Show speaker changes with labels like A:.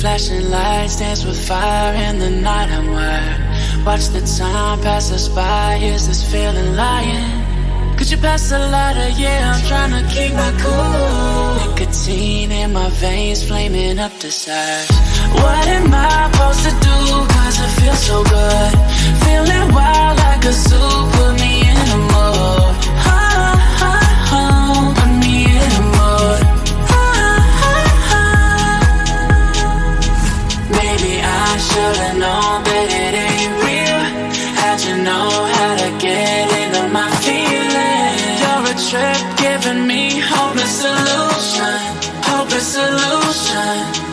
A: flashing lights dance with fire in the night I'm wired Watch the time pass us by, is this feeling lying? Could you pass the lighter? Yeah, I'm trying to keep my cool Nicotine in my veins, flaming up desires What am I supposed to do? Cause it feels so good I should've known that it ain't real How'd you know how to get into my feelings? You're a trip giving me hopeless solution Hopeless solution